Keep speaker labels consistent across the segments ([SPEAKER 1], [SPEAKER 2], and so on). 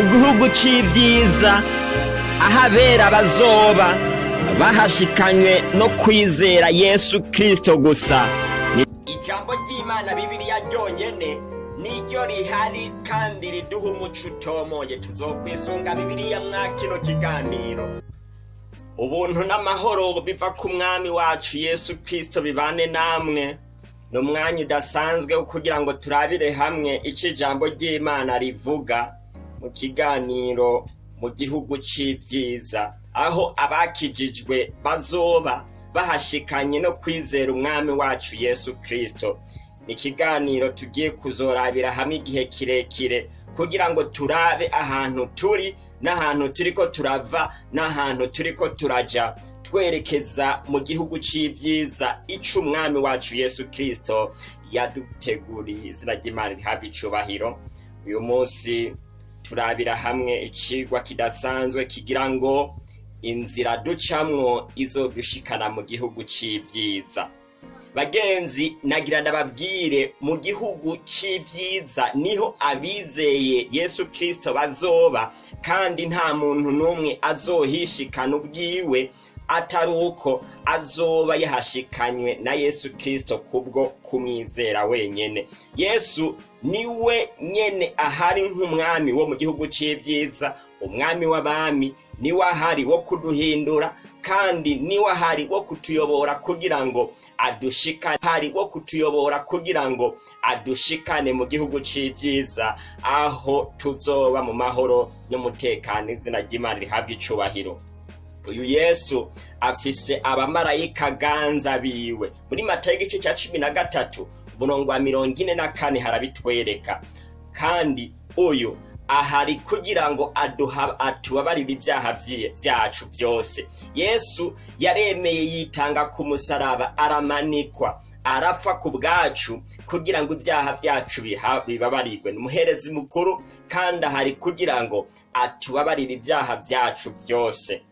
[SPEAKER 1] mu gihugu c'ivyiza aho abera bazoba bahashikanywe no kwizera yesu kristo gusa. Ijambo ry'imana bibiliya ryonyene niryo rihari kandi riduha umuco utomoye. Tuzokwisunga bibiliya mwa kino kiganiro. Ubuntu n'amahoro biva ku mwami wacu yesu kristo bibane namwe. Ni umwanya udasanzwe kugira ngo turabire hamwe ico ijambo ry'imana rivuga. Mu kiganiro mu gihugu c'ivyiza. Aho abakijijwe bazoba bahashikanye no kwizera umwami wacu yesu kristo. Ni ikiganiro tugiye kuzorabira hamwe igihe kirekire kugira ngo turabe ahantu turi n'ahantu turiko turava n'ahantu turiko turaja. Twerekeza mu gihugu c'ivyiza ico umwami wacu yesu kristo yaduteguriye. Izina ry'imana rihabwa icubahiro. Uyu munsi turabira hamwe icigwa kidasanzwe kigira ngo inzira ducamwo izodushikana mu gihugu c'ivyiza. Bagenzi nagira ndababwire mu gihugu c'ivyiza ni ho abizeye yesu kristo bazoba kandi nta muntu n'umwe azohishikana ubwiwe atari uko azoba yahashikanywe na yesu kristo kubwo kumwizera wenyene. Yesu ni we nyene ahari nk'umwami wo mu gihugu c'ivyiza umwami w'abami ni we ahari wo kuduhindura kandi ni we ahari wo kutuyobora kugira ngo adushikane hari wo kutuyobora kugira ngo adushikane mu gihugu c'ivyiza. Aho tuzoba mu mahoro n'umutekano izina ry'imana rihabwa icubahiro. Uyu yesu afise abamarayika ganza biwe. Muri matayo igice ca cumi na gatatu umurongo wa mirongo ine na kane harabitwereka. Kandi uyu ahari kugira ngo atubabarire ibyaha byacu byose. Yesu yaremeye yitanga ku musaraba aramanikwa. Arapfa ku bwacu kugira ngo ibyaha byacu bibabarirwe. Ni umuherezi mukuru kandi ahari kugira ngo atubabarire ibyaha byacu byose.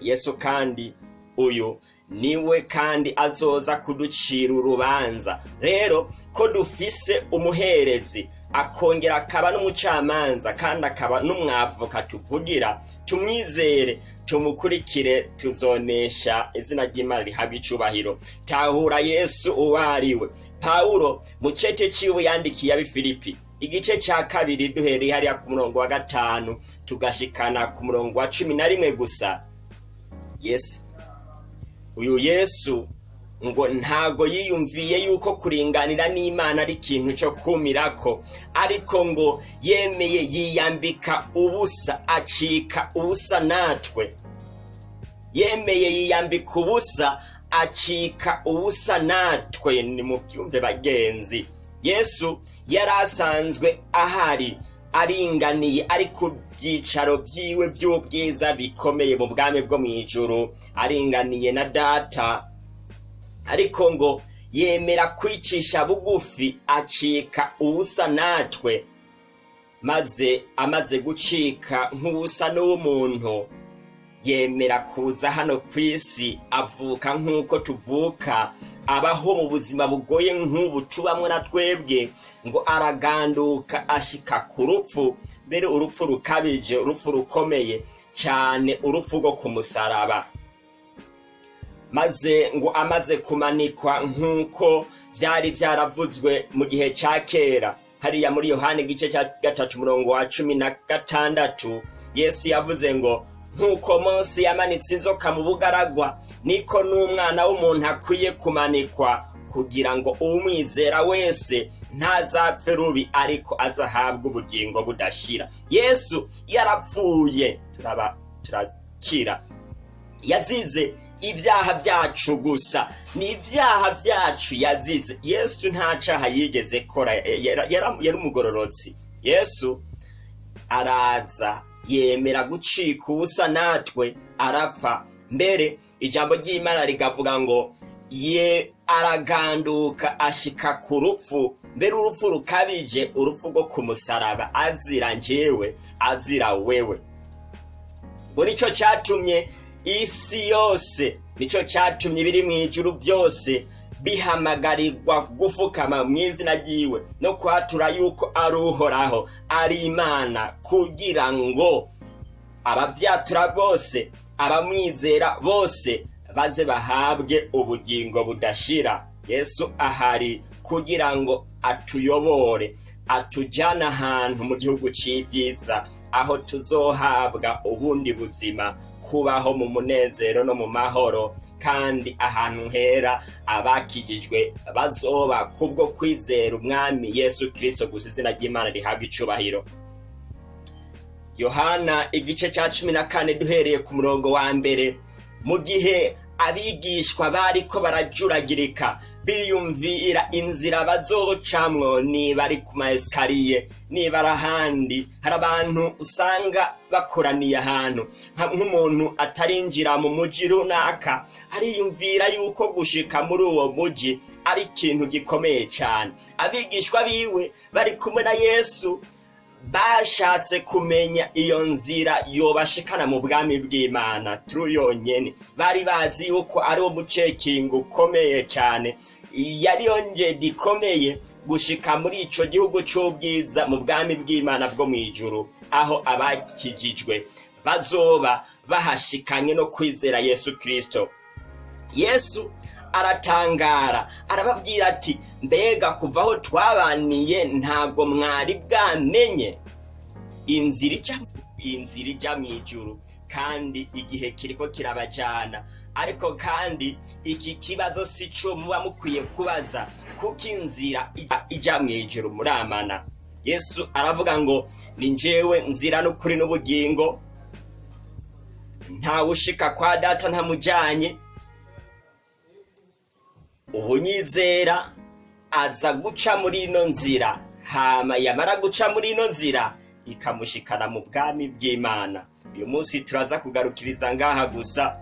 [SPEAKER 1] Yesu kandi uyu ni we kandi azoza kuducira urubanza. Rero ko dufise umuherezi akongera akaba n'umucamanza kandi akaba n'umwavoka tuvugira tumwizere tumukurikire tuzonesha izina ry'imana rihabwa icubahiro. Tahura yesu uwo ari we pawulo mu cete ciwe yandikiye abifilipi igice ca kabiri duhereye hariya ku murongo wa gatanu tugashikana ku murongo wa cumi na rimwe gusa. Yesu. Uyu yesu ngo ntago yiyumviye yuko kuringanira n'imana ari ikintu cyo kumirako. Ariko ngo yemeye yiyambika ubusa acika ubusa natwe. Yemeye yiyambika ubusa acika ubusa natwe. Ni mu byumve bagenzi. Yesu yari asanzwe ahari. Aringaniye ari ku byicaro byiwe by'ubwiza bikomeye mu bwami bwo mu ijuru. Aringaniye na data. Ariko ngo yemera kwicisha bugufi acika ubusa natwe. Maze amaze gucika nk'ubusa n'umuntu yemera kuza hano ku isi avuka nk'uko tuvuka abaho mu buzima bugoye nk'ubu tubamwo na twebwe ngo araganduka ashika ku rupfu. Mbere urupfu rukabije urupfu rukomeye cyane urupfu rwo ku musaraba. Maze ngo amaze kumanikwa nk'uko byari byaravuzwe mu gihe cya kera. Hariya muri yohani igice cya gatatu umurongo wa cumi na gatandatu yesu yavuze ngo nk'uko munsi yamanitse inzoka mu bugaragwa niko n'umwana w'umuntu akwiye kumanikwa kugira ngo umwizera wese ntazapfe rubi ariko azahabwe ubugingo budashira. Yesu yarapfuye. Turakira. Yazize ibyaha byacu gusa. Ni ibyaha byacu yazize. Yesu nta caha yigeze kora. Yari umugororotsi. Yesu araza yemera gucika ubusa natwe arapfa. Mbere ijambo ry'imana rigavuga ngo ye araganduka ashika ku rupfu. Mbere urupfu rukabije urupfu rwo ku musaraba. Azira njyewe azira wewe. Ngo ni cyo cyatumye isi yose ni cyo cyatumye ibiri mu ijuru byose bihamagarirwa gufukama mu izina ryiwe no kwatura yuko ari uhoraho ari imana kugira ngo ababyatura bose abamwizera bose baze bahabwe ubugingo budashira. Yesu ahari kugira ngo atuyobore atujyane ahantu mu gihugu cy'ibyiza aho tuzohabwa ubundi buzima kubaho mu munezero no mu mahoro kandi ahantu hera abakijijwe bazoba kubwo kwizera umwami yesu kirisito gusa izina ry'imana rihabwa icubahiro. Yohana igice cya cumi na kane duhereye ku murongo wa mbere mu gihe abigishwa bariko barajuragirika biyumvira inzira bazocamwo niba ari ku maesikariye niba ari ahandi. Hari abantu usanga bakoraniye ahantu. Nk'umuntu atarinjira mu muji runaka ariyumvira yuko gushika muri uwo muji ari ikintu gikomeye cyane abigishwa biwe bari kumwe na yesu bashatse kumenya iyo nzira yobashikana mu bwami bw'imana. Turi yonyine bari bazi yuko ari wo mucekingo ukomeye cyane yari yongedi ikomeye gushika muri ico gihugu c'ubwiza mu bwami bw'imana bwo mu ijuru aho abakijijwe bazoba bahashikanye no kwizera yesu kirisito yesu aratangara arababwira ati mbega kuva aho twabaniye ntabwo mwari bwamenye. Inzira ijya inzira ijya mu ijuru kandi igihe kiriko kirabajana. Ariko kandi iki kibazo si cyo muba mukwiye kubaza kuko inzira ijya mu ijuru muramana. Yesu aravuga ngo ni njyewe nzira n'ukuri n'ubugingo. Ntawushika kwa data ntamujyanye. Ubunyizera aza guca muri ino nzira. Hama yamara guca muri ino nzira ikamushikana mu bwami bw'imana. Uyu munsi turaza kugarukiriza ngaha gusa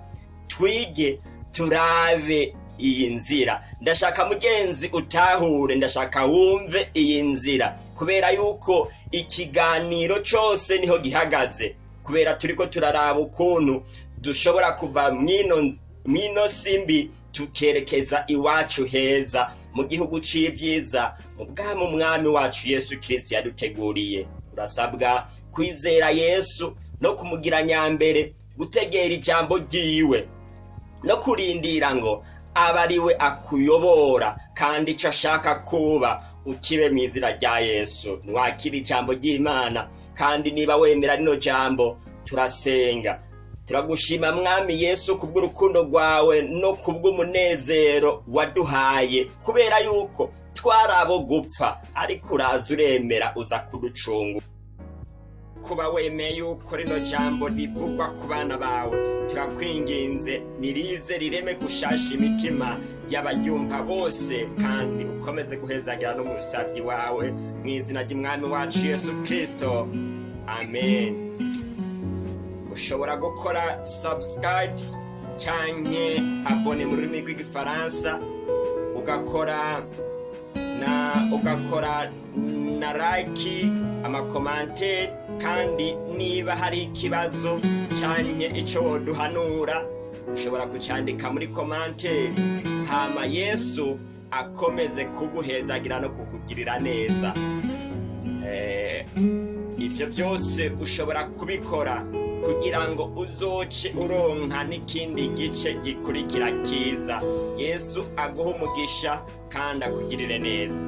[SPEAKER 1] twige turabe iyi nzira. Ndashaka mugenzi utahure ndashaka wumve iyi nzira. Kubera yuko ikiganiro cyose ni ho gihagaze. Kubera turiko turaraba ukuntu dushobora kuva mwino mwino simbi tukerekeza iwacu heza mu gihugu c'ivyiza mu bwami umwami wacu yesu kirisito yaduteguriye. Urasabwa kwizera yesu no kumugira nyambere gutegera ijambo ryiwe no kurindira ngo abe ari we akuyobora kandi icyo ashaka kuba ukibe mu izina rya yesu. Ntiwakire ijambo ry'imana kandi niba wemera rino jambo turasenga. Turagushima mwami yesu kubw'urukundo rwawe no kubw'umunezero waduhaye kubera yuko twari abo gupfa ariko uraza uremera uza kuducunga. Kuba wemeye yuko rino jambo rivugwa ku bana bawe turakwinginze nirize rireme gushasha imitima y'abaryumva bose kandi ukomeze guhezagira n'umusabyi wawe mu izina ry'umwami wacu yesu kirisito amen. Ushobora gukora subscribe canke abone mu rurimi rw'igifaransa ugakora na ugakora na like amakomanteri kandi niba hari ikibazo canke ico woduhanura ushobora kucyandika muri komanteri hama yesu akomeze kuguhezagira no kukugirira neza. Eh, ibyo byose ushobora kubikora. Kugira ngo uzoce uronka n'ikindi gice gikurikira kiza. Yesu aguhe umugisha kandi akugirire neza.